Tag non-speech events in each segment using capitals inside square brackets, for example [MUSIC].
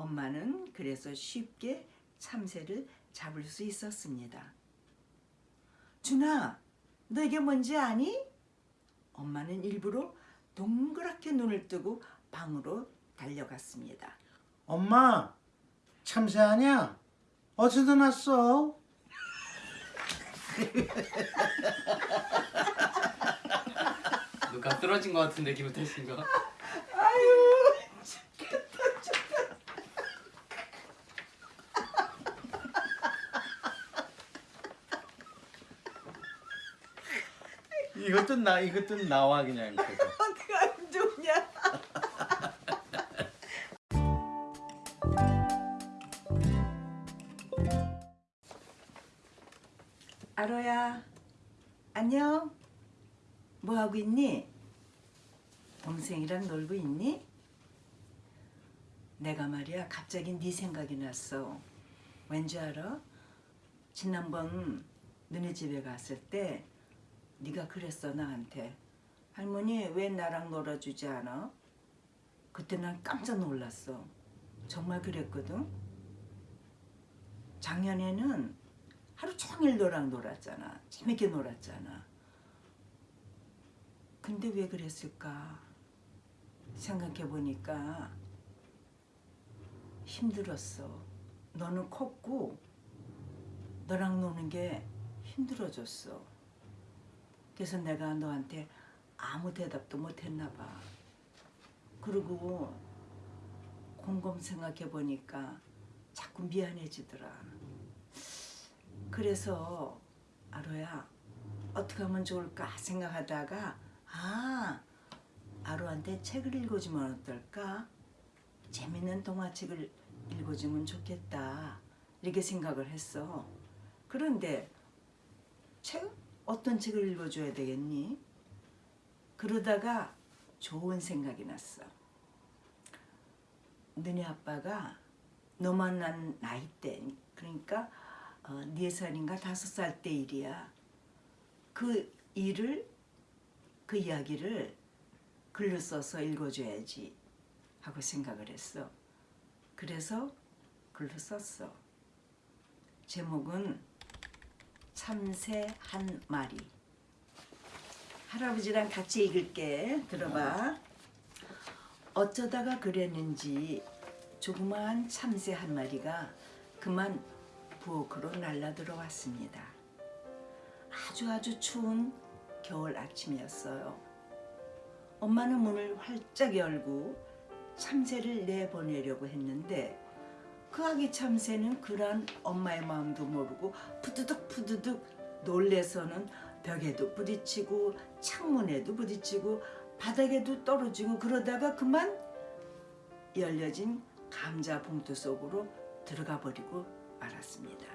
엄마는 그래서 쉽게 참새를 잡을 수 있었습니다. 준아, 너 이게 뭔지 아니? 엄마는 일부러 동그랗게 눈을 뜨고 방으로 달려갔습니다. 엄마 참새 아니야? 어디서 났어? [LAUGHS] 누가 쓰러진 것 같은데 김우태 씨가 이것도 나 이것도 나와 그냥. [LAUGHS] 어떻게 안 좋냐? [LAUGHS] 아로야, 안녕. 뭐 하고 있니? 동생이랑 놀고 있니? 내가 말이야 갑자기 네 생각이 났어. 왠지 알아? 지난번 너네 집에 갔을 때 네가 그랬어 나한테. 할머니 왜 나랑 놀아주지 않아? 그때 난 깜짝 놀랐어. 정말 그랬거든. 작년에는 하루 종일 너랑 놀았잖아. 재밌게 놀았잖아. 근데 왜 그랬을까? 생각해 보니까 힘들었어. 너는 컸고 너랑 노는 게 힘들어졌어. 그래서 내가 너한테 아무 대답도 못 했나 봐. 그리고 곰곰 생각해 보니까 자꾸 미안해지더라. 그래서 아로야 어떻게 하면 좋을까 생각하다가 아 아로한테 책을 읽어주면 어떨까? 재밌는 동화책을 읽어주면 좋겠다 이렇게 생각을 했어. 그런데 책 어떤 책을 읽어줘야 되겠니? 그러다가 좋은 생각이 났어. 너네 아빠가 너 만난 나이 때 그러니까 어, 네 살인가 다섯 살때 일이야. 그 일을 그 이야기를 글로 써서 읽어줘야지 하고 생각을 했어. 그래서 글로 썼어. 제목은 참새 한 마리. 할아버지랑 같이 읽을게. 들어봐. 어쩌다가 그랬는지 조그마한 참새 한 마리가 그만 부엌으로 날라 들어왔습니다. 아주 아주 추운 겨울 아침이었어요. 엄마는 문을 활짝 열고 참새를 내보내려고 했는데 그 아기 참새는 그런 엄마의 마음도 모르고 푸드득 푸드득 놀래서는 벽에도 부딪히고 창문에도 부딪히고 바닥에도 떨어지고 그러다가 그만 열려진 감자 봉투 속으로 들어가 버리고 말았습니다.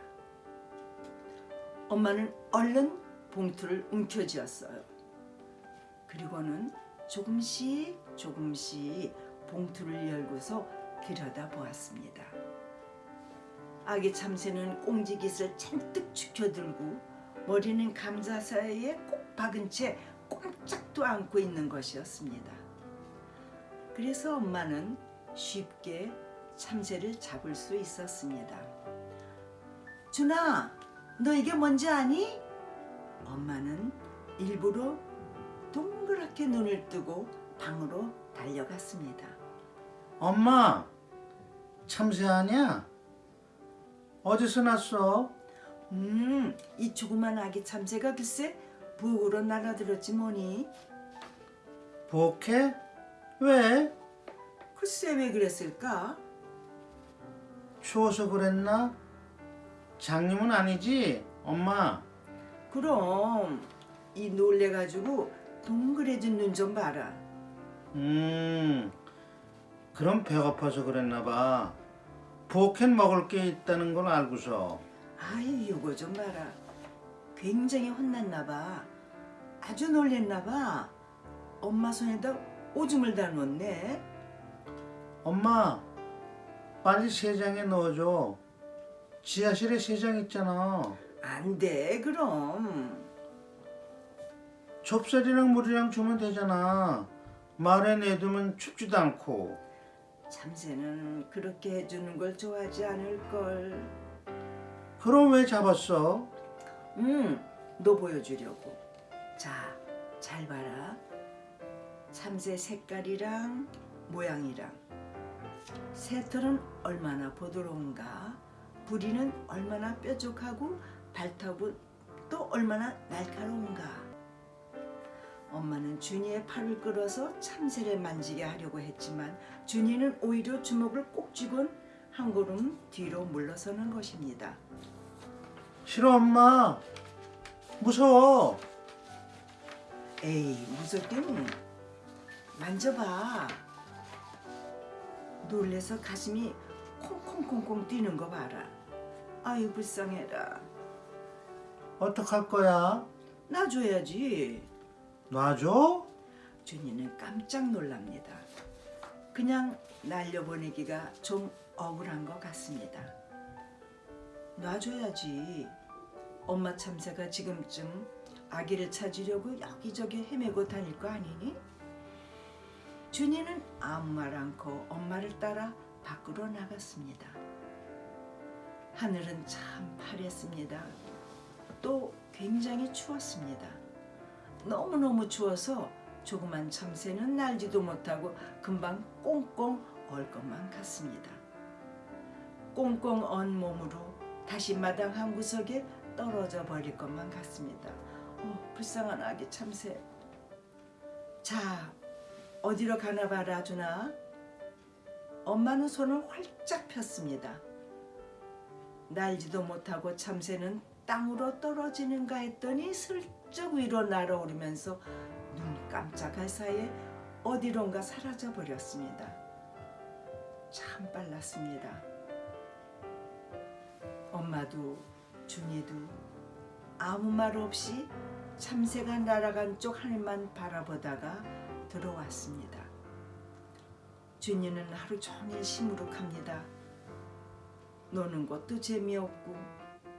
엄마는 얼른 봉투를 움켜쥐었어요. 그리고는 조금씩 조금씩 봉투를 열고서 들여다 보았습니다. 아기 참새는 꽁지깃을 잔뜩 죽여들고 머리는 감자 사이에 꼭 박은 채 꼼짝도 않고 있는 것이었습니다. 그래서 엄마는 쉽게 참새를 잡을 수 있었습니다. 준아, 너 이게 뭔지 아니? 엄마는 일부러 동그랗게 눈을 뜨고 방으로 달려갔습니다. 엄마 참새 아니야? 어디서 났어? 음, 이 조그만 아기 참새가 글쎄 부엌으로 날아들었지 뭐니? 부엌에? 왜? 글쎄 왜 그랬을까? 추워서 그랬나? 장님은 아니지? 엄마 그럼 이 놀래가지고 동그래진 눈 좀 봐라. 음 그럼 배고파서 그랬나 봐 부엌엔 먹을 게 있다는 걸 알고서 아유 요거 좀 봐라. 굉장히 혼났나 봐. 아주 놀랬나 봐. 엄마 손에다 오줌을 다 놓네. 엄마 빨리 세장에 넣어줘 지하실에 세장 있잖아 안 돼 그럼. 좁쌀이랑 물이랑 주면 되잖아 말에 내두면 춥지도 않고 참새는 그렇게 해주는 걸 좋아하지 않을걸. 그럼 왜 잡았어? 음, 너 보여주려고. 자, 잘 봐라. 참새 색깔이랑 모양이랑 새털은 얼마나 부드러운가, 부리는 얼마나 뾰족하고 발톱은 또 얼마나 날카로운가. 엄마는 준이의 팔을 끌어서 참새를 만지게 하려고 했지만 준이는 오히려 주먹을 꼭 쥐곤 한 걸음 뒤로 물러서는 것입니다. 싫어 엄마. 무서워. 에이 무섭긴 만져봐 놀래서 가슴이 콩콩콩콩 뛰는 거 봐라 아유 불쌍해라 어떡할 거야? 놔줘야지 놔줘? 준이는 깜짝 놀랍니다 그냥 날려보내기가 좀 억울한 것 같습니다 놔줘야지 엄마 참새가 지금쯤 아기를 찾으려고 여기저기 헤매고 다닐 거 아니니? 준이는 아무 말 않고 엄마를 따라 밖으로 나갔습니다. 하늘은 참 파랬습니다. 또 굉장히 추웠습니다. 너무너무 추워서 조그만 참새는 날지도 못하고 금방 꽁꽁 얼 것만 같습니다. 꽁꽁 언 몸으로 다시 마당 한 구석에 떨어져 버릴 것만 같습니다. 어, 불쌍한 아기 참새. 자, 어디로 가나 봐라, 주나. 엄마는 손을 활짝 폈습니다. 날지도 못하고 참새는 땅으로 떨어지는가 했더니 슬쩍 위로 날아오르면서 눈 깜짝할 사이에 어디론가 사라져 버렸습니다. 참 빨랐습니다. 엄마도 준이도 아무 말 없이 참새가 날아간 쪽 하늘만 바라보다가 들어왔습니다. 준이는 하루 종일 시무룩합니다. 노는 것도 재미없고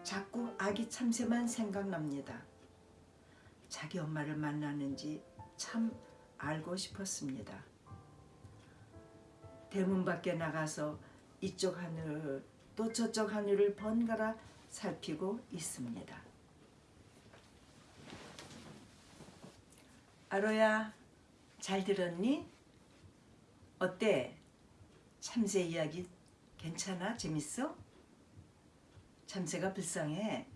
자꾸 아기 참새만 생각납니다. 자기 엄마를 만나는지 참 알고 싶었습니다. 대문 밖에 나가서 이쪽 하늘 또 저쪽 하늘을 번갈아 살피고 있습니다. 아로야, 잘 들었니? 어때? 참새 이야기 괜찮아? 재밌어? 참새가 불쌍해.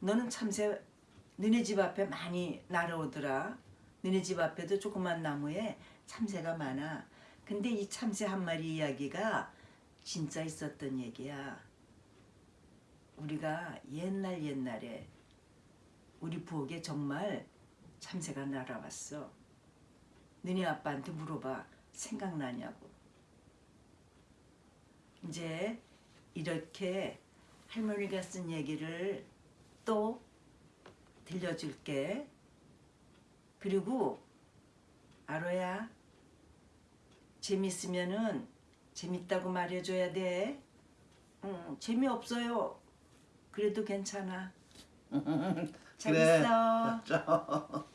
너는 참새 너네 집 앞에 많이 날아오더라. 너네 집 앞에도 조그만 나무에 참새가 많아. 근데 이 참새 한 마리 이야기가 진짜 있었던 얘기야. 우리가 옛날 옛날에 우리 부엌에 정말 참새가 날아왔어. 너네 아빠한테 물어봐. 생각나냐고. 이제 이렇게 할머니가 쓴 얘기를 또 들려줄게. 그리고 아로야 재밌으면은 재밌다고 말해줘야 돼. 응, 재미없어요. 그래도 괜찮아. 재밌어. 자.